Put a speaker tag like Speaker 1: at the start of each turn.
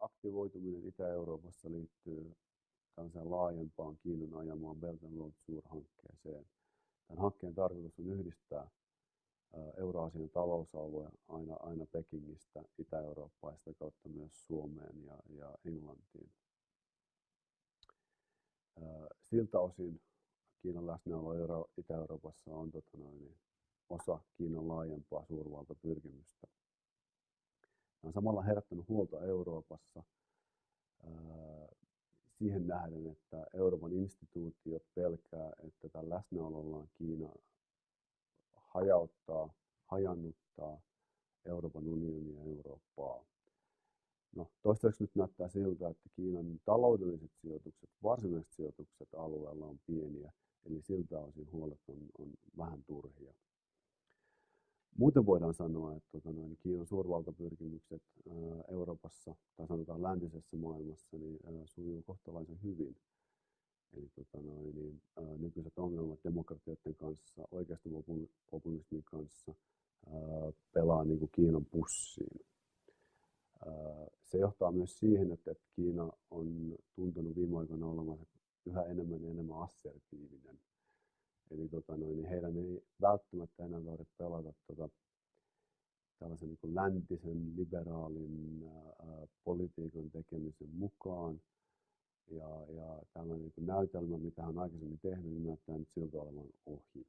Speaker 1: aktivoituminen Itä-Euroopassa liittyy tällaiseen laajempaan Kiinan ajamaan Belt and Road suurhankkeeseen. Tämän hankkeen tarkoitus on yhdistää Euraasian talousalue aina, aina Pekingistä Itä-Eurooppaan ja sitä kautta myös Suomeen ja, ja Englantiin. Siltä osin Kiinan läsnäolo Euro- Itä-Euroopassa on tota noin, osa Kiinan laajempaa suurvaltapyrkimystä. On samalla herättänyt huolta Euroopassa siihen nähden, että Euroopan instituutiot pelkää, että tällä läsnäolollaan Kiina hajauttaa, hajannuttaa Euroopan unionia ja Eurooppaa. No, toistaiseksi nyt näyttää siltä, että Kiinan taloudelliset sijoitukset, varsinaiset sijoitukset alueella on pieniä, eli siltä osin huolet on, on vähän turhia. Muuten voidaan sanoa, että tota noin, Kiinan suurvaltapyrkimykset Euroopassa tai sanotaan läntisessä maailmassa niin sujuu kohtalaisen hyvin. Eli tota noin, niin, ää, nykyiset ongelmat demokratioiden kanssa, oikeistopopulismin kanssa ää, pelaa niin kuin Kiinan pussiin. Ää, se johtaa myös siihen, että, että Kiina on tuntunut viime aikoina olevansa yhä enemmän ja enemmän assertiivinen. Eli tota noin, niin heidän ei välttämättä enää tarvitse pelata tota, tällaisen niin läntisen liberaalin ää, politiikan tekemisen mukaan. Ja, ja tällainen niin näytelmä, mitä hän on aikaisemmin tehnyt, niin näyttää nyt siltä olevan ohi.